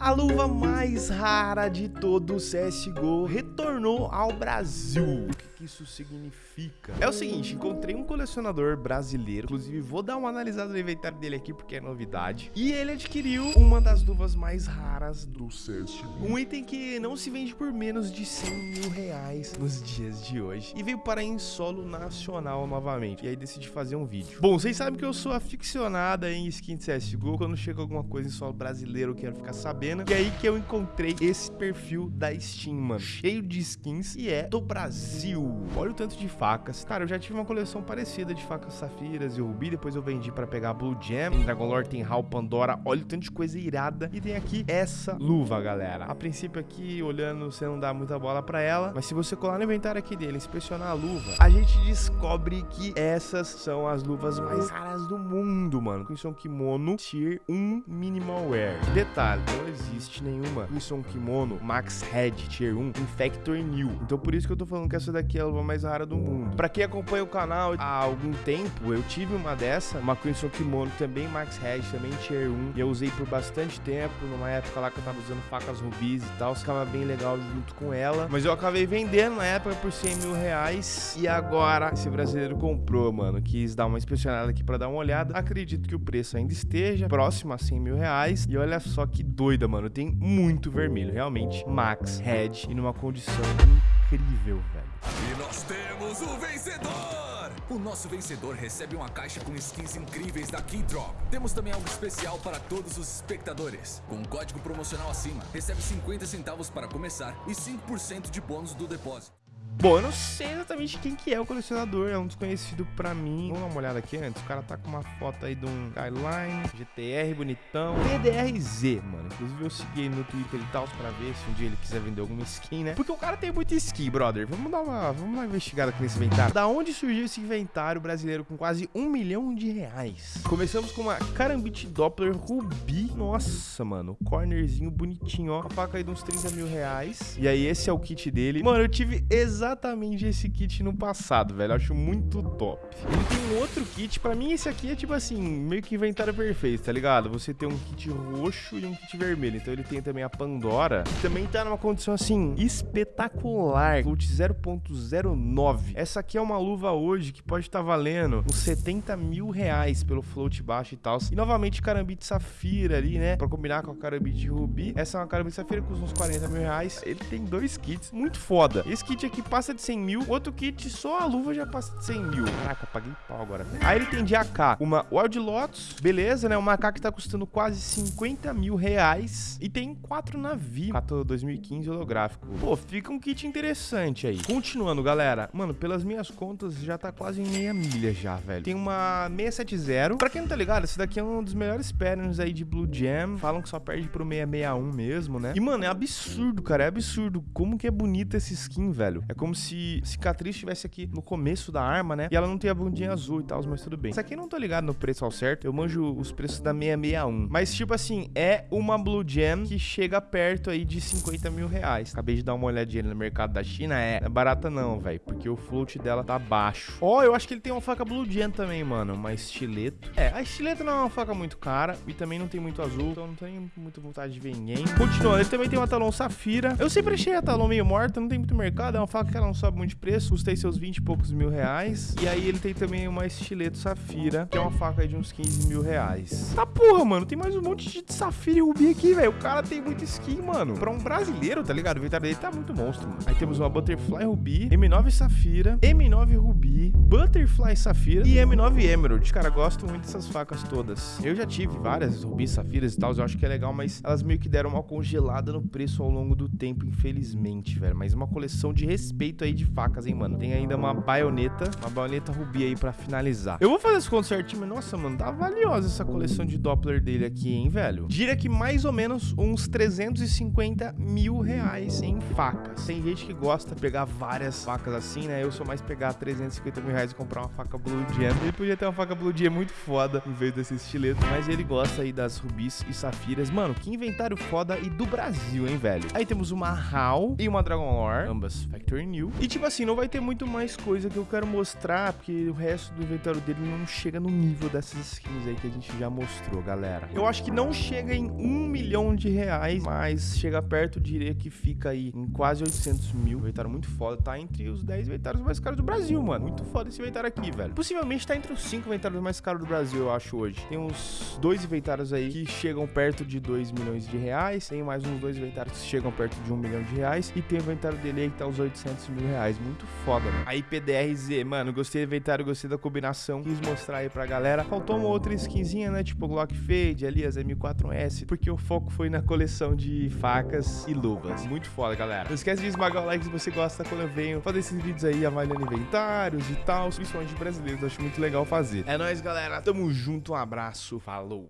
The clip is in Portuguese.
A luva mais rara de todo o CSGO retornou ao Brasil. O que, isso significa? É o seguinte, encontrei um colecionador brasileiro, inclusive vou dar uma analisada no inventário dele aqui porque é novidade. E ele adquiriu uma das luvas mais raras do CSGO. Um item que não se vende por menos de 100 mil reais nos dias de hoje. E veio para em solo nacional novamente. E aí decidi fazer um vídeo. Bom, vocês sabem que eu sou aficionada em skin de CSGO. Quando chega alguma coisa em solo brasileiro, eu quero ficar sabendo e aí que eu encontrei esse perfil da Steam, mano. Cheio de skins e é do Brasil. Olha o tanto de facas. Cara, eu já tive uma coleção parecida de facas safiras e rubi. Depois eu vendi pra pegar Blue Gem. Tem Dragon Lore, tem Hal, Pandora. Olha o tanto de coisa irada. E tem aqui essa luva, galera. A princípio aqui, olhando, você não dá muita bola pra ela. Mas se você colar no inventário aqui dele, inspecionar a luva, a gente descobre que essas são as luvas mais raras do mundo, mano. Com isso é kimono Tier 1 Minimal Wear. Detalhe, não nenhuma Wilson Kimono Max Head Tier 1 Infector New. Então por isso que eu tô falando que essa daqui é a luva mais rara do mundo. Pra quem acompanha o canal há algum tempo, eu tive uma dessa, uma Crimson Kimono também Max Head, também Tier 1. E eu usei por bastante tempo, numa época lá que eu tava usando facas rubis e tal. Ficava bem legal junto com ela. Mas eu acabei vendendo na época por 100 mil reais. E agora esse brasileiro comprou, mano. Quis dar uma inspecionada aqui pra dar uma olhada. Acredito que o preço ainda esteja próximo a 100 mil reais. E olha só que doida, mano. Tem muito vermelho, realmente. Max, Red e numa condição incrível, velho. E nós temos o vencedor! O nosso vencedor recebe uma caixa com skins incríveis da Keydrop. Temos também algo especial para todos os espectadores. Com um código promocional acima, recebe 50 centavos para começar e 5% de bônus do depósito. Bom, eu não sei exatamente quem que é o colecionador, é um desconhecido pra mim. Vamos dar uma olhada aqui antes. O cara tá com uma foto aí de um Skyline, GTR bonitão, PDRZ, mano. Inclusive eu segui ele no Twitter e tal, pra ver se um dia ele quiser vender alguma skin, né? Porque o cara tem muita skin, brother. Vamos dar uma, vamos dar uma investigada aqui nesse inventário. Da onde surgiu esse inventário brasileiro com quase um milhão de reais? Começamos com uma Karambit Doppler Ruby. Nossa, mano, cornerzinho bonitinho, ó. A faca aí de uns 30 mil reais. E aí esse é o kit dele. Mano, eu tive exatamente exatamente esse kit no passado, velho. Acho muito top. Ele tem um outro kit. Pra mim, esse aqui é tipo assim, meio que inventário perfeito, tá ligado? Você tem um kit roxo e um kit vermelho. Então ele tem também a Pandora. Que também tá numa condição assim, espetacular. Float 0.09. Essa aqui é uma luva hoje que pode estar tá valendo uns 70 mil reais pelo float baixo e tal. E novamente carambite safira ali, né? Pra combinar com a carambite rubi. Essa é uma carambite safira com uns 40 mil reais. Ele tem dois kits muito foda. Esse kit aqui passa passa de 100 mil. Outro kit, só a luva já passa de 100 mil. Caraca, paguei pau agora. Aí ele tem de AK uma Wild Lotus, beleza, né? Uma AK que tá custando quase 50 mil reais. E tem quatro navios. Cato 2015 holográfico. Pô, fica um kit interessante aí. Continuando, galera. Mano, pelas minhas contas, já tá quase em meia milha já, velho. Tem uma 670. Pra quem não tá ligado, esse daqui é um dos melhores patterns aí de Blue Jam. Falam que só perde pro 661 mesmo, né? E, mano, é absurdo, cara. É absurdo. Como que é bonita essa skin, velho. É como como se cicatriz estivesse aqui no começo da arma, né? E ela não tem a bundinha azul e tal, mas tudo bem. Isso aqui não tô ligado no preço ao certo. Eu manjo os preços da 661. Mas, tipo assim, é uma Blue Gem que chega perto aí de 50 mil reais. Acabei de dar uma olhadinha no mercado da China. É, é barata não, velho. Porque o float dela tá baixo. Ó, oh, eu acho que ele tem uma faca Blue Gem também, mano. Uma estileto. É, a estileto não é uma faca muito cara. E também não tem muito azul. Então não tenho muita vontade de ver ninguém. Continuando, ele também tem uma talão safira. Eu sempre achei a talão meio morta. Não tem muito mercado. É uma faca que ela não sobe muito de preço, custei seus 20 e poucos mil reais. E aí ele tem também uma estileto safira, que é uma faca de uns 15 mil reais. Tá porra, mano, tem mais um monte de safira e rubi aqui, velho. O cara tem muito skin, mano. Pra um brasileiro, tá ligado? O inventário dele tá muito monstro, mano. Aí temos uma Butterfly Ruby, M9 Safira, M9 Ruby, Butterfly Safira e M9 Emerald. Cara, gosto muito dessas facas todas. Eu já tive várias rubis, safiras e tal, eu acho que é legal, mas elas meio que deram uma congelada no preço ao longo do tempo, infelizmente, velho. Mas uma coleção de respeito aí de facas, hein, mano. Tem ainda uma baioneta, uma baioneta rubi aí pra finalizar. Eu vou fazer esse conto certinho, mas nossa, mano, tá valiosa essa coleção de Doppler dele aqui, hein, velho. Diria que mais ou menos uns 350 mil reais em facas. Tem gente que gosta de pegar várias facas assim, né? Eu sou mais pegar 350 mil reais e comprar uma faca Blue Gem. Ele podia ter uma faca Blue Gem muito foda em vez desse estileto, mas ele gosta aí das rubis e safiras. Mano, que inventário foda e do Brasil, hein, velho. Aí temos uma HAL e uma Dragon Lore, ambas Factory New E tipo assim, não vai ter muito mais coisa que eu quero mostrar, porque o resto do inventário dele não chega no nível dessas skins aí que a gente já mostrou, galera. Eu acho que não chega em um milhão de reais, mas chega perto, diria que fica aí em quase 800 mil. Inventário muito foda, tá entre os 10 inventários mais caros do Brasil, mano. Muito foda esse inventário aqui, velho. Possivelmente tá entre os 5 inventários mais caros do Brasil, eu acho, hoje. Tem uns dois inventários aí que chegam perto de 2 milhões de reais. Tem mais uns dois inventários que chegam perto de 1 milhão de reais. E tem o inventário dele aí que tá uns 800 mil reais. Muito foda, mano. Aí PDRZ, mano, gostei do inventário, gostei da combinação. Quis mostrar aí pra galera. Faltou uma outra skinzinha, né? Tipo Glock Fade, ali as M4S. Porque o foco foi na coleção de facas e luvas. Muito foda, galera. Não esquece de esmagar o like se você gosta quando eu venho fazer esses vídeos aí avaliando inventários e tal. Principalmente brasileiros, acho muito legal fazer. É nóis, galera. Tamo junto, um abraço, falou.